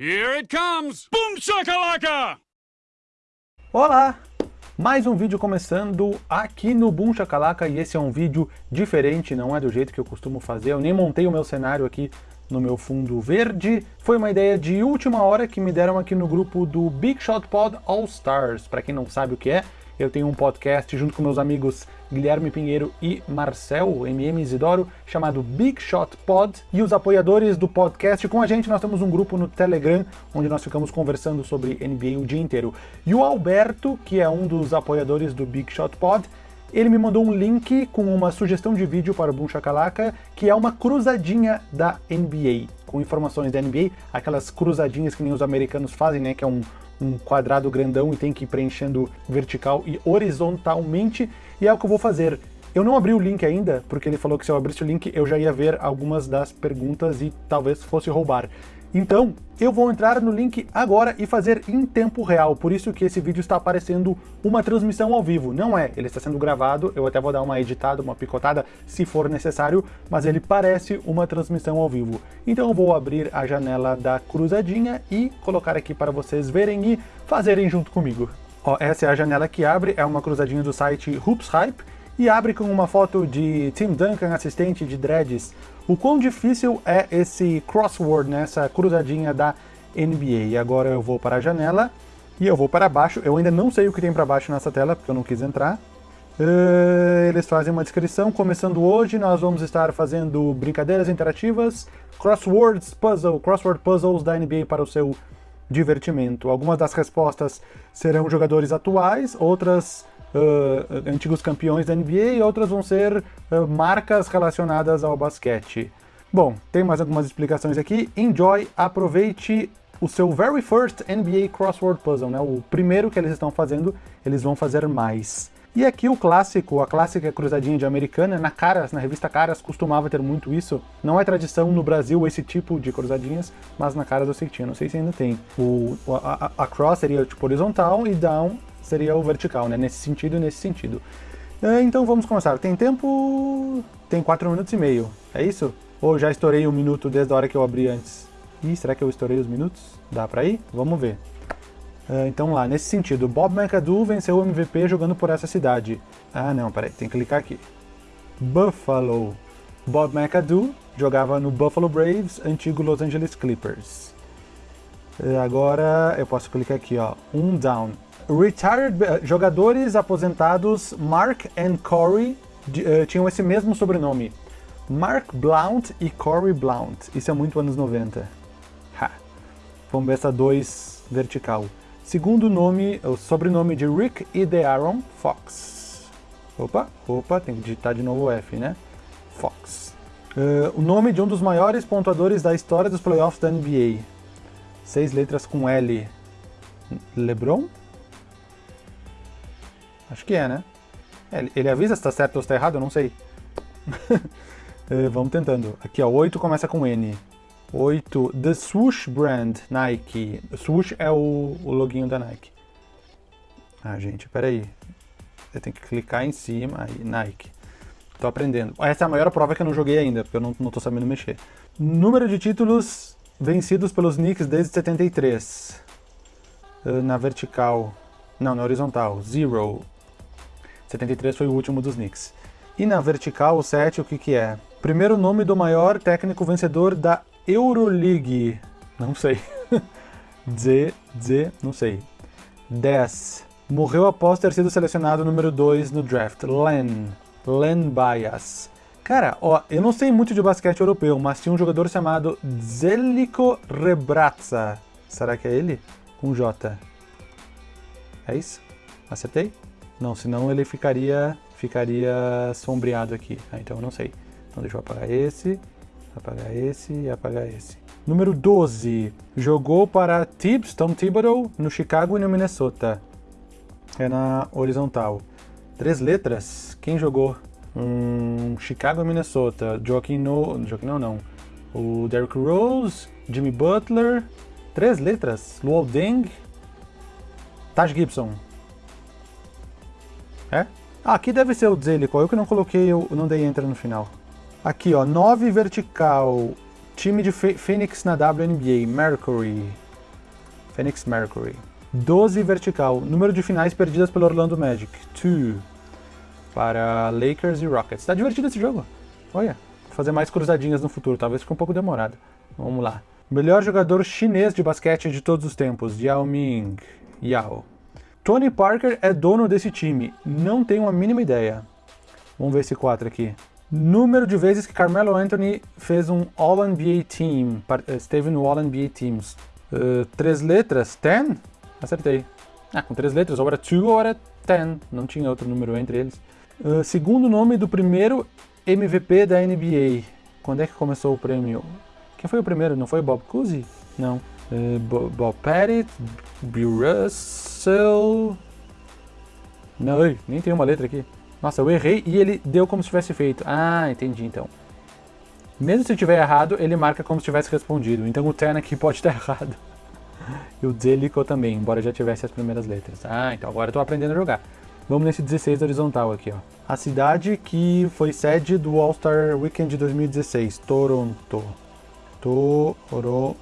Here it comes! Boom shakalaka! Olá! Mais um vídeo começando aqui no Boom Shakalaka e esse é um vídeo diferente, não é do jeito que eu costumo fazer, eu nem montei o meu cenário aqui no meu fundo verde. Foi uma ideia de última hora que me deram aqui no grupo do Big Shot Pod All Stars. Para quem não sabe o que é, eu tenho um podcast junto com meus amigos Guilherme Pinheiro e Marcel, MM Isidoro, chamado Big Shot Pod. E os apoiadores do podcast com a gente, nós temos um grupo no Telegram, onde nós ficamos conversando sobre NBA o dia inteiro. E o Alberto, que é um dos apoiadores do Big Shot Pod, ele me mandou um link com uma sugestão de vídeo para o Boom Shakalaka, que é uma cruzadinha da NBA, com informações da NBA, aquelas cruzadinhas que nem os americanos fazem, né, que é um, um quadrado grandão e tem que ir preenchendo vertical e horizontalmente, e é o que eu vou fazer. Eu não abri o link ainda, porque ele falou que se eu abrisse o link eu já ia ver algumas das perguntas e talvez fosse roubar. Então, eu vou entrar no link agora e fazer em tempo real, por isso que esse vídeo está aparecendo uma transmissão ao vivo. Não é, ele está sendo gravado, eu até vou dar uma editada, uma picotada, se for necessário, mas ele parece uma transmissão ao vivo. Então eu vou abrir a janela da cruzadinha e colocar aqui para vocês verem e fazerem junto comigo. Ó, essa é a janela que abre, é uma cruzadinha do site Hoops Hype, e abre com uma foto de Tim Duncan, assistente de dreads. O quão difícil é esse crossword, né, essa cruzadinha da NBA. Agora eu vou para a janela e eu vou para baixo. Eu ainda não sei o que tem para baixo nessa tela, porque eu não quis entrar. Uh, eles fazem uma descrição. Começando hoje, nós vamos estar fazendo brincadeiras interativas, crosswords puzzle, crossword puzzles da NBA para o seu divertimento. Algumas das respostas serão jogadores atuais, outras uh, antigos campeões da NBA e outras vão ser uh, marcas relacionadas ao basquete. Bom, tem mais algumas explicações aqui. Enjoy, aproveite o seu very first NBA Crossword Puzzle, né? O primeiro que eles estão fazendo, eles vão fazer mais. E aqui o clássico, a clássica cruzadinha de americana, na Caras, na revista Caras, costumava ter muito isso. Não é tradição no Brasil esse tipo de cruzadinhas, mas na Caras eu sei que tinha, não sei se ainda tem. O, a, a, a cross seria tipo horizontal e down seria o vertical, né? Nesse sentido e nesse sentido. É, então vamos começar. Tem tempo... tem 4 minutos e meio, é isso? Ou já estourei um minuto desde a hora que eu abri antes? Ih, será que eu estourei os minutos? Dá pra ir? Vamos ver. Uh, então lá, nesse sentido, Bob McAdoo venceu o MVP jogando por essa cidade. Ah não, peraí, tem que clicar aqui. Buffalo. Bob McAdoo jogava no Buffalo Braves, antigo Los Angeles Clippers. Uh, agora eu posso clicar aqui, ó, um down. Retired uh, jogadores aposentados Mark and Corey uh, tinham esse mesmo sobrenome. Mark Blount e Corey Blount. Isso é muito anos 90. Ha. Vamos ver essa 2 vertical. Segundo nome, o sobrenome de Rick e Aaron Fox. Opa, opa, tem que digitar de novo o F, né? Fox. Uh, o nome de um dos maiores pontuadores da história dos playoffs da NBA. Seis letras com L. LeBron? Acho que é, né? É, ele avisa se tá certo ou se tá errado, eu não sei. é, vamos tentando. Aqui, ó, 8 começa com N. 8, The Swoosh Brand, Nike. Swoosh é o, o loginho da Nike. Ah, gente, peraí. Eu tenho que clicar em cima, aí, Nike. Tô aprendendo. Essa é a maior prova que eu não joguei ainda, porque eu não, não tô sabendo mexer. Número de títulos vencidos pelos Knicks desde 73. Uh, na vertical. Não, na horizontal. Zero. 73 foi o último dos Knicks. E na vertical, o 7, o que que é? Primeiro nome do maior técnico vencedor da Euroleague. Não sei. Z, Z, não sei. 10. Morreu após ter sido selecionado número 2 no draft. Len. Len Bias. Cara, ó, eu não sei muito de basquete europeu, mas tinha um jogador chamado Zeliko Rebratza. Será que é ele? Com J. É isso? Acertei? Não, senão ele ficaria, ficaria sombreado aqui. Ah, então eu não sei. Então deixa eu apagar esse, apagar esse e apagar esse. Número 12. Jogou para Tibbs, Tom Thibodeau, no Chicago e no Minnesota. É na horizontal. Três letras. Quem jogou? Hum, Chicago e Minnesota. Joaquim no... Joaquim não, não. O Derrick Rose, Jimmy Butler. Três letras. Luol Deng. Taj Gibson. É? Ah, aqui deve ser o Zelico, eu que não coloquei, eu não dei enter no final. Aqui, ó, 9 vertical, time de Phoenix na WNBA, Mercury. Phoenix Mercury. 12 vertical, número de finais perdidas pelo Orlando Magic. 2 para Lakers e Rockets. Tá divertido esse jogo. Olha, vou fazer mais cruzadinhas no futuro, talvez fique um pouco demorado. Vamos lá. Melhor jogador chinês de basquete de todos os tempos, Yao Ming. Yao. Tony Parker é dono desse time. Não tenho a mínima ideia. Vamos ver esse 4 aqui. Número de vezes que Carmelo Anthony fez um All-NBA Team, esteve no All-NBA Teams. Uh, três letras, 10? Acertei. Ah, com três letras, ou era 2 ou era 10, não tinha outro número entre eles. Uh, segundo nome do primeiro MVP da NBA. Quando é que começou o prêmio? Quem foi o primeiro? Não foi Bob Cousy? Não. Uh, Bob Pettit, Bill Russell... Não, nem tem uma letra aqui. Nossa, eu errei e ele deu como se tivesse feito. Ah, entendi então. Mesmo se tiver errado, ele marca como se tivesse respondido. Então o Ten aqui pode estar errado. E o Delico também, embora já tivesse as primeiras letras. Ah, então agora eu tô aprendendo a jogar. Vamos nesse 16 horizontal aqui, ó. A cidade que foi sede do All-Star Weekend de 2016, Toronto. Toronto.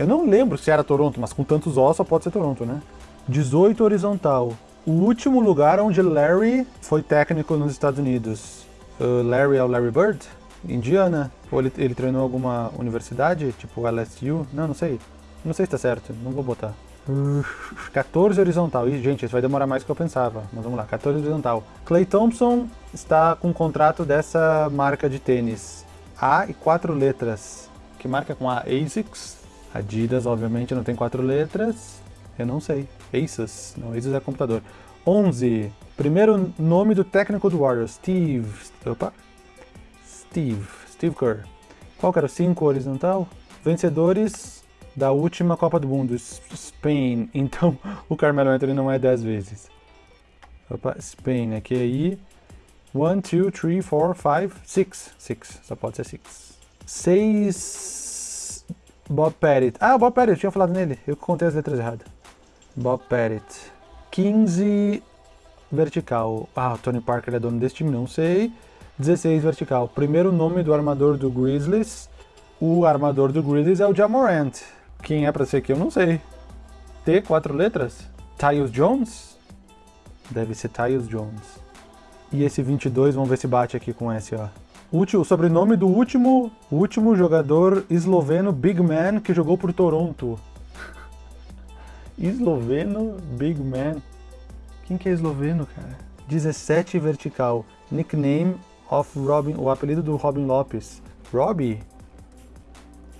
Eu não lembro se era Toronto, mas com tantos O só pode ser Toronto, né? 18 horizontal o último lugar onde Larry foi técnico nos Estados Unidos. Uh, Larry é o Larry Bird? Indiana? Ou ele, ele treinou alguma universidade, tipo LSU? Não, não sei. Não sei se tá certo, não vou botar. Uh, 14 horizontal. Ih, gente, isso vai demorar mais do que eu pensava. Mas vamos lá, 14 horizontal. Clay Thompson está com um contrato dessa marca de tênis. A e quatro letras. Que marca com a ASICS. Adidas, obviamente, não tem quatro letras. Eu não sei. Asus? Não, Asus é computador. 11. Primeiro nome do técnico do Warriors. Steve... Opa. Steve. Steve Kerr. Qual que era o 5 horizontal? Vencedores da última Copa do Mundo. Spain. Então, o Carmelo Anthony não é 10 vezes. Opa, Spain. Aqui aí. 1, 2, 3, 4, 5, 6. 6. Só pode ser 6. 6... Bob Pettit. Ah, Bob Pettit, eu tinha falado nele. Eu contei as letras erradas. Bob Pettit. 15 vertical. Ah, o Tony Parker é dono desse time, não sei. 16 vertical. Primeiro nome do armador do Grizzlies. O armador do Grizzlies é o Jamorant. Quem é pra ser aqui eu não sei. T, quatro letras? Tyus Jones? Deve ser Tyus Jones. E esse 22, vamos ver se bate aqui com esse, ó. O sobrenome do último, último jogador esloveno Big Man que jogou por Toronto esloveno Big Man. Quem que é esloveno, cara? 17 vertical. Nickname of Robin, o apelido do Robin Lopes. Robbie?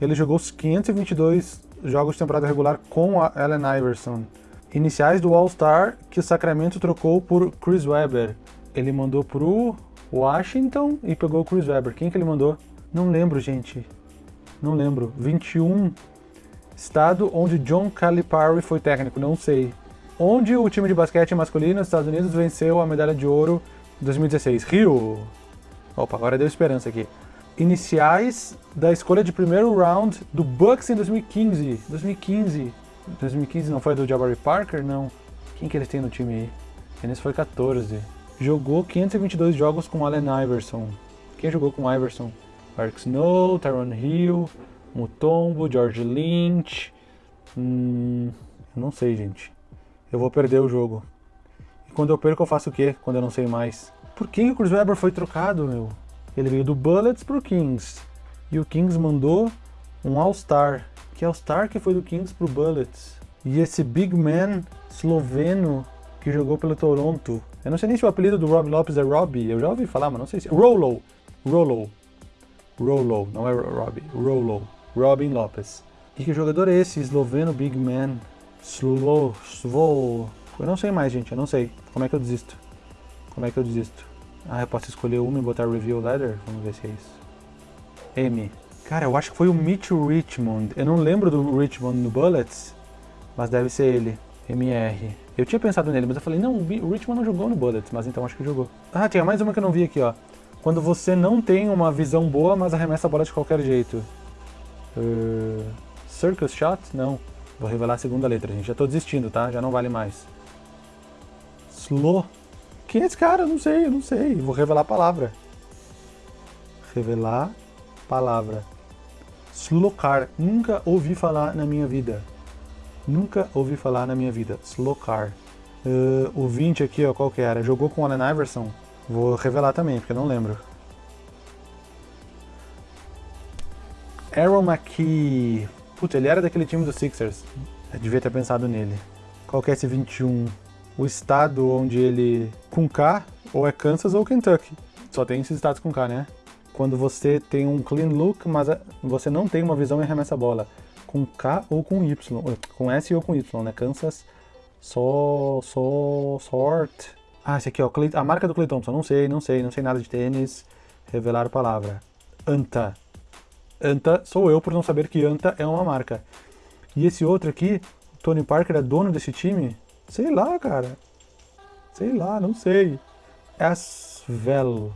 Ele jogou os 522 jogos de temporada regular com a Allen Iverson. Iniciais do All-Star que o Sacramento trocou por Chris Webber. Ele mandou pro Washington e pegou o Chris Webber. Quem que ele mandou? Não lembro, gente. Não lembro. 21 Estado onde John Calipari foi técnico, não sei. Onde o time de basquete masculino dos Estados Unidos venceu a medalha de ouro em 2016? Rio! Opa, agora deu esperança aqui. Iniciais da escolha de primeiro round do Bucks em 2015. 2015. 2015 não foi do Jabari Parker? Não. Quem que eles têm no time aí? Eles foi 14. Jogou 522 jogos com Allen Iverson. Quem jogou com Iverson? Mark Snow, Tyron Hill, Mutombo, George Lynch. Hum, não sei, gente. Eu vou perder o jogo. E quando eu perco, eu faço o quê? Quando eu não sei mais. Por que o Chris Webber foi trocado, meu? Ele veio do Bullets pro Kings. E o Kings mandou um All-Star. Que All-Star que foi do Kings pro Bullets. E esse Big Man esloveno que jogou pelo Toronto. Eu não sei nem se o apelido do Rob Lopes é Robbie. Eu já ouvi falar, mas não sei se... Rolo. Rolo. Rolo. Não é Robbie. Rolo. Robin Lopes. E que jogador é esse? Esloveno Big Man. Slow, Svol. Eu não sei mais, gente. Eu não sei. Como é que eu desisto? Como é que eu desisto? Ah, eu posso escolher uma e botar Review Letter? Vamos ver se é isso. M. Cara, eu acho que foi o Mitch Richmond. Eu não lembro do Richmond no Bullets, mas deve ser ele. MR. Eu tinha pensado nele, mas eu falei, não, o Richmond não jogou no Bullets, mas então acho que jogou. Ah, tinha mais uma que eu não vi aqui, ó. Quando você não tem uma visão boa, mas arremessa a bola de qualquer jeito. Uh, circus Shot? Não. Vou revelar a segunda letra, gente. Já tô desistindo, tá? Já não vale mais. Slow. Quem é esse cara? Eu não sei, eu não sei. Vou revelar a palavra. Revelar palavra. Slokar. Nunca ouvi falar na minha vida. Nunca ouvi falar na minha vida. Slokar. Uh, o 20 aqui, ó, qual que era? Jogou com o Allen Iverson? Vou revelar também, porque eu não lembro. Aaron McKee. Putz, ele era daquele time dos Sixers. Eu devia ter pensado nele. Qual que é esse 21? O estado onde ele... Com K, ou é Kansas ou Kentucky. Só tem esses estados com K, né? Quando você tem um clean look, mas você não tem uma visão e arremessa bola. Com K ou com Y. Com S ou com Y, né? Kansas só, só, sort. Ah, esse aqui, ó, a marca do Clay Thompson. Não sei, não sei, não sei nada de tênis. Revelar palavra. Anta. Anta sou eu por não saber que Anta é uma marca. E esse outro aqui, Tony Parker é dono desse time? Sei lá, cara. Sei lá, não sei. Asvel.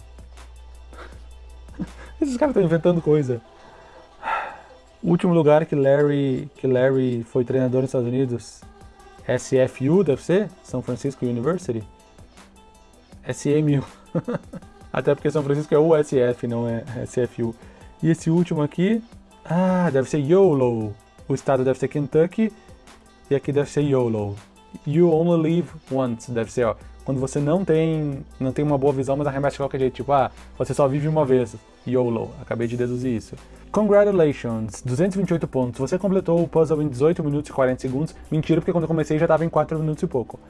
Esses caras estão inventando coisa. O último lugar que Larry, que Larry foi treinador nos Estados Unidos SFU deve ser? São Francisco University? SMU. Até porque São Francisco é USF, não é SFU. E esse último aqui, ah, deve ser YOLO. O estado deve ser Kentucky e aqui deve ser YOLO. You only live once, deve ser, ó. Quando você não tem, não tem uma boa visão, mas arremessa de qualquer jeito. Tipo, ah, você só vive uma vez. YOLO. Acabei de deduzir isso. Congratulations, 228 pontos. Você completou o puzzle em 18 minutos e 40 segundos. Mentira, porque quando eu comecei já estava em 4 minutos e pouco.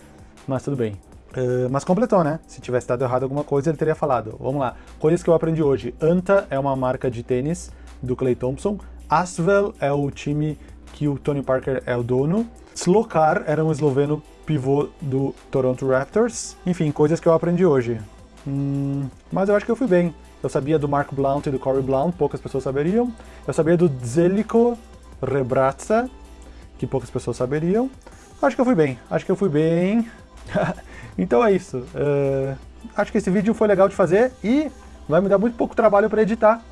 Mas tudo bem. Uh, mas completou, né? Se tivesse dado errado alguma coisa, ele teria falado. Vamos lá. Coisas que eu aprendi hoje. Anta é uma marca de tênis do Clay Thompson. Asvel é o time que o Tony Parker é o dono. Slokar era um esloveno pivô do Toronto Raptors. Enfim, coisas que eu aprendi hoje. Hum, mas eu acho que eu fui bem. Eu sabia do Mark Blount e do Corey Blount, poucas pessoas saberiam. Eu sabia do Zeliko Rebratsa, que poucas pessoas saberiam. Acho que eu fui bem, acho que eu fui bem. então é isso. Uh, acho que esse vídeo foi legal de fazer e vai me dar muito pouco trabalho para editar.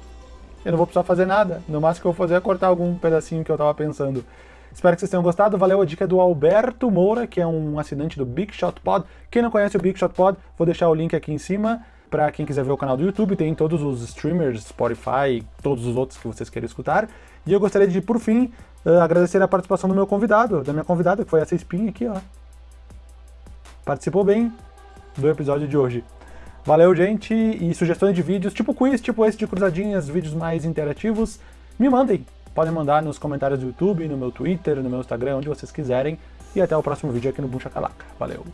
Eu não vou precisar fazer nada. No máximo que eu vou fazer é cortar algum pedacinho que eu estava pensando. Espero que vocês tenham gostado. Valeu a dica do Alberto Moura, que é um assinante do Big Shot Pod. Quem não conhece o Big Shot Pod, vou deixar o link aqui em cima. Para quem quiser ver o canal do YouTube, tem todos os streamers, Spotify, todos os outros que vocês queiram escutar. E eu gostaria de, por fim, uh, agradecer a participação do meu convidado, da minha convidada, que foi essa espinha aqui, ó. Participou bem do episódio de hoje. Valeu, gente, e sugestões de vídeos, tipo quiz, tipo esse de cruzadinhas, vídeos mais interativos, me mandem. Podem mandar nos comentários do YouTube, no meu Twitter, no meu Instagram, onde vocês quiserem. E até o próximo vídeo aqui no Buncha Calaca. Valeu!